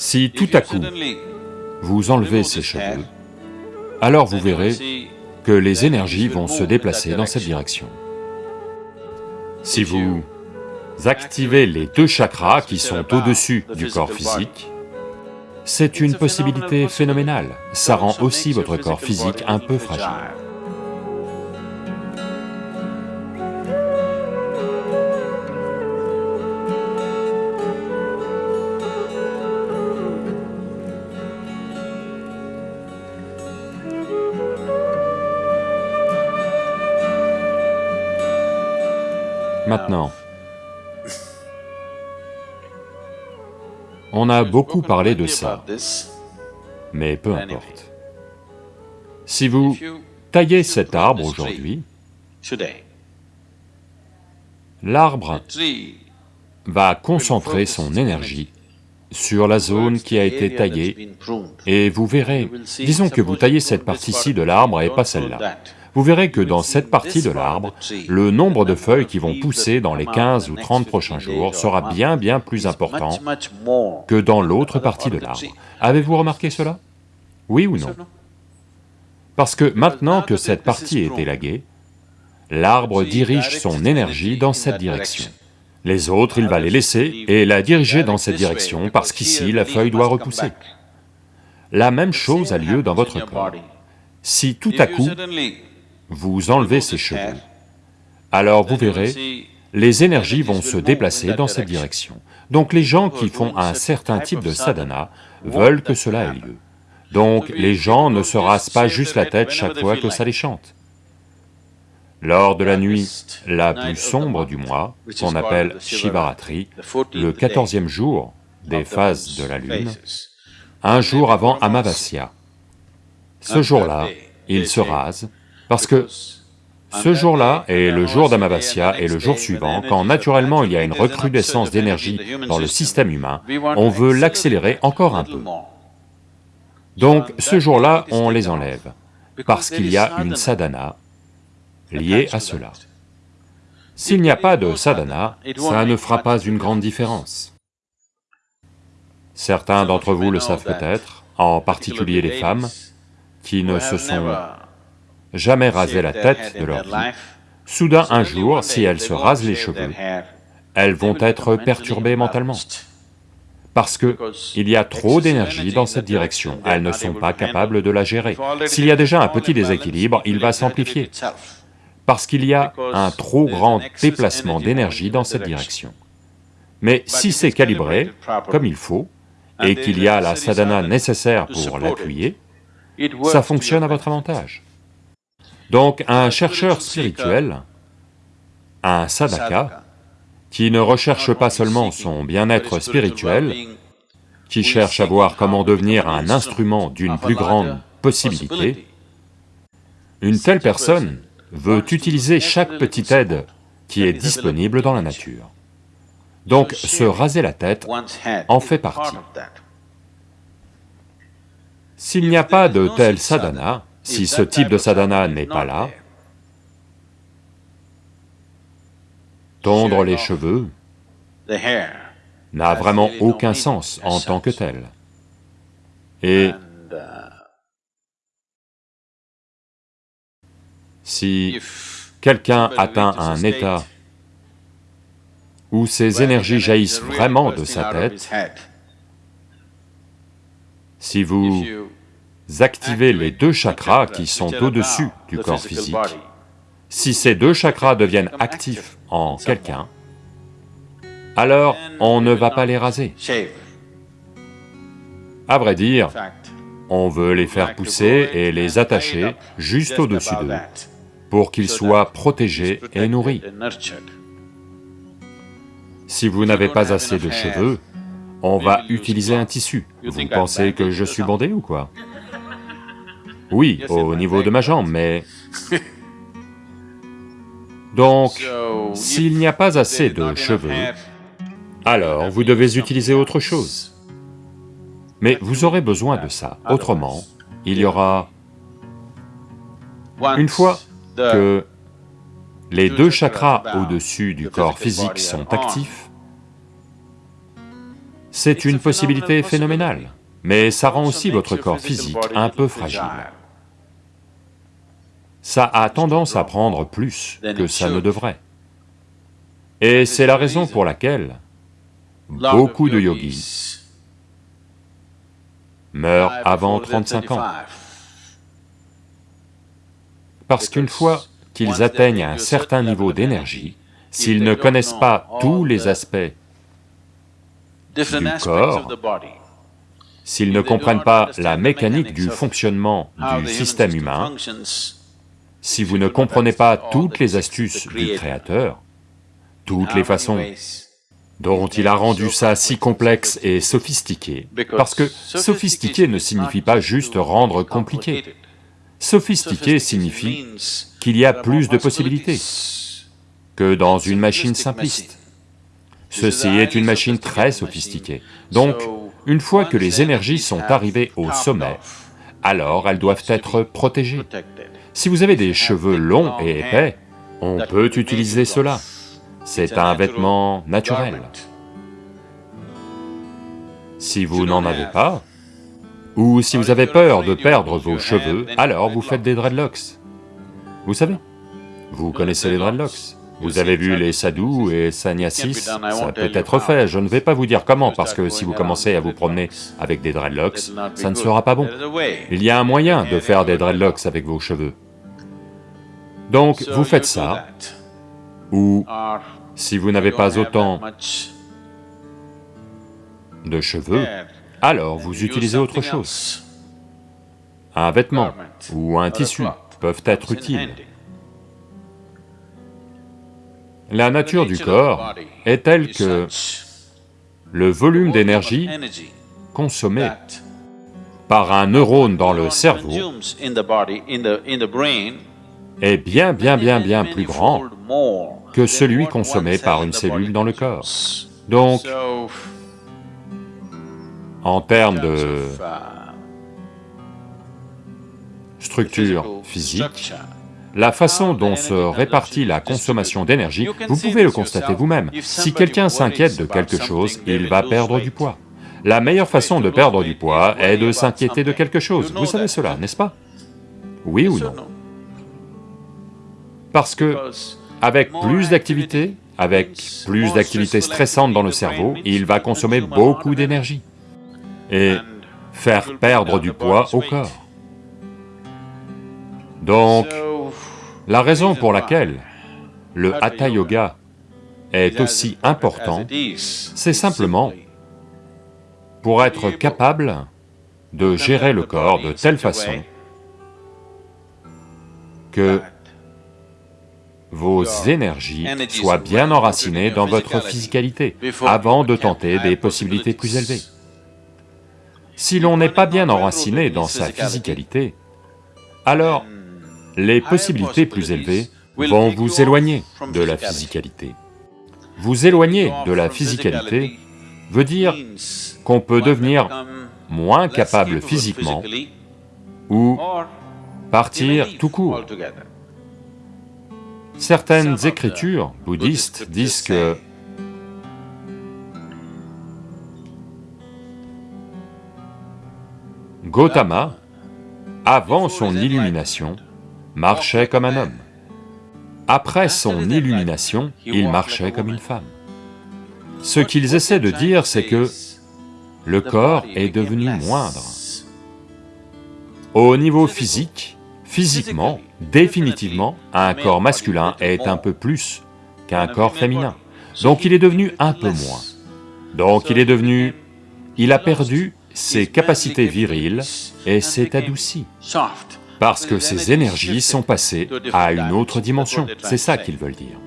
Si tout à coup, vous enlevez ces cheveux, alors vous verrez que les énergies vont se déplacer dans cette direction. Si vous activez les deux chakras qui sont au-dessus du corps physique, c'est une possibilité phénoménale, ça rend aussi votre corps physique un peu fragile. Maintenant, on a beaucoup parlé de ça, mais peu importe. Si vous taillez cet arbre aujourd'hui, l'arbre va concentrer son énergie sur la zone qui a été taillée, et vous verrez, disons que vous taillez cette partie-ci de l'arbre et pas celle-là vous verrez que dans cette partie de l'arbre, le nombre de feuilles qui vont pousser dans les 15 ou 30 prochains jours sera bien bien plus important que dans l'autre partie de l'arbre. Avez-vous remarqué cela? Oui ou non? Parce que maintenant que cette partie est élaguée, l'arbre dirige son énergie dans cette direction. Les autres, il va les laisser et la diriger dans cette direction parce qu'ici la feuille doit repousser. La même chose a lieu dans votre corps. Si tout à coup, vous enlevez ces cheveux, alors vous verrez, les énergies vont se déplacer dans cette direction. Donc les gens qui font un certain type de sadhana veulent que cela ait lieu. Donc les gens ne se rasent pas juste la tête chaque fois que ça les chante. Lors de la nuit la plus sombre du mois, qu'on appelle Shivaratri, le quatorzième jour des phases de la lune, un jour avant Amavasya, ce jour-là, ils se rasent parce que ce jour-là et le jour d'Amavasya et le jour suivant, quand naturellement il y a une recrudescence d'énergie dans le système humain, on veut l'accélérer encore un peu. Donc ce jour-là, on les enlève, parce qu'il y a une sadhana liée à cela. S'il n'y a pas de sadhana, ça ne fera pas une grande différence. Certains d'entre vous le savent peut-être, en particulier les femmes, qui ne se sont jamais rasé la tête de leur vie, soudain un jour, si elles se rasent les cheveux, elles vont être perturbées mentalement. Parce que il y a trop d'énergie dans cette direction, elles ne sont pas capables de la gérer. S'il y a déjà un petit déséquilibre, il va s'amplifier, parce qu'il y a un trop grand déplacement d'énergie dans cette direction. Mais si c'est calibré comme il faut, et qu'il y a la sadhana nécessaire pour l'appuyer, ça fonctionne à votre avantage. Donc un chercheur spirituel, un sadhaka, qui ne recherche pas seulement son bien-être spirituel, qui cherche à voir comment devenir un instrument d'une plus grande possibilité, une telle personne veut utiliser chaque petite aide qui est disponible dans la nature. Donc se raser la tête en fait partie. S'il n'y a pas de tel sadhana, si ce type de sadhana n'est pas là, tondre les cheveux n'a vraiment aucun sens en tant que tel. Et si quelqu'un atteint un état où ses énergies jaillissent vraiment de sa tête, si vous activez les deux chakras qui sont au-dessus du corps physique. Si ces deux chakras deviennent actifs en quelqu'un, alors on ne va pas les raser. À vrai dire, on veut les faire pousser et les attacher juste au-dessus d'eux, pour qu'ils soient protégés et nourris. Si vous n'avez pas assez de cheveux, on va utiliser un tissu. Vous pensez que je suis bandé ou quoi? Oui, au niveau de ma jambe, mais... Donc, s'il n'y a pas assez de cheveux, alors vous devez utiliser autre chose. Mais vous aurez besoin de ça, autrement, il y aura... Une fois que les deux chakras au-dessus du corps physique sont actifs, c'est une possibilité phénoménale, mais ça rend aussi votre corps physique un peu fragile. Ça a tendance à prendre plus que ça ne devrait. Et c'est la raison pour laquelle beaucoup de yogis meurent avant 35 ans. Parce qu'une fois qu'ils atteignent un certain niveau d'énergie, s'ils ne connaissent pas tous les aspects du corps, s'ils ne comprennent pas la mécanique du fonctionnement du système humain, si vous ne comprenez pas toutes les astuces du Créateur, toutes les façons dont il a rendu ça si complexe et sophistiqué, parce que sophistiqué ne signifie pas juste rendre compliqué. Sophistiqué signifie qu'il y a plus de possibilités que dans une machine simpliste. Ceci est une machine très sophistiquée. Donc, une fois que les énergies sont arrivées au sommet, alors elles doivent être protégées. Si vous avez des cheveux longs et épais, on peut utiliser cela. C'est un vêtement naturel. Si vous n'en avez pas, ou si vous avez peur de perdre vos cheveux, alors vous faites des dreadlocks. Vous savez, vous connaissez les dreadlocks. Vous avez vu les sadhus et sannyasis, ça peut être fait, je ne vais pas vous dire comment, parce que si vous commencez à vous promener avec des dreadlocks, ça ne sera pas bon. Il y a un moyen de faire des dreadlocks avec vos cheveux. Donc vous faites ça, ou si vous n'avez pas autant de cheveux, alors vous utilisez autre chose. Un vêtement ou un tissu peuvent être utiles. La nature du corps est telle que le volume d'énergie consommé par un neurone dans le cerveau est bien bien bien bien plus grand que celui consommé par une cellule dans le corps. Donc, en termes de structure physique, la façon dont se répartit la consommation d'énergie, vous pouvez le constater vous-même. Si quelqu'un s'inquiète de quelque chose, il va perdre du poids. La meilleure façon de perdre du poids est de s'inquiéter de quelque chose, vous savez cela, n'est-ce pas? Oui ou non? Parce que, avec plus d'activité, avec plus d'activité stressante dans le cerveau, il va consommer beaucoup d'énergie et faire perdre du poids au corps. Donc, la raison pour laquelle le Hatha Yoga est aussi important, c'est simplement pour être capable de gérer le corps de telle façon que vos énergies soient bien enracinées dans votre physicalité avant de tenter des possibilités plus élevées. Si l'on n'est pas bien enraciné dans sa physicalité, alors les possibilités plus élevées vont vous éloigner de la physicalité. Vous éloigner de la physicalité veut dire qu'on peut devenir moins capable physiquement ou partir tout court. Certaines écritures bouddhistes disent que Gautama, avant son illumination, marchait comme un homme. Après son illumination, il marchait comme une femme. Ce qu'ils essaient de dire, c'est que le corps est devenu moindre. Au niveau physique, physiquement, définitivement, un corps masculin est un peu plus qu'un corps féminin. Donc il est devenu un peu moins. Donc il est devenu... il a perdu ses capacités viriles et s'est adouci parce que ces énergies sont passées à une autre dimension, c'est ça qu'ils veulent dire.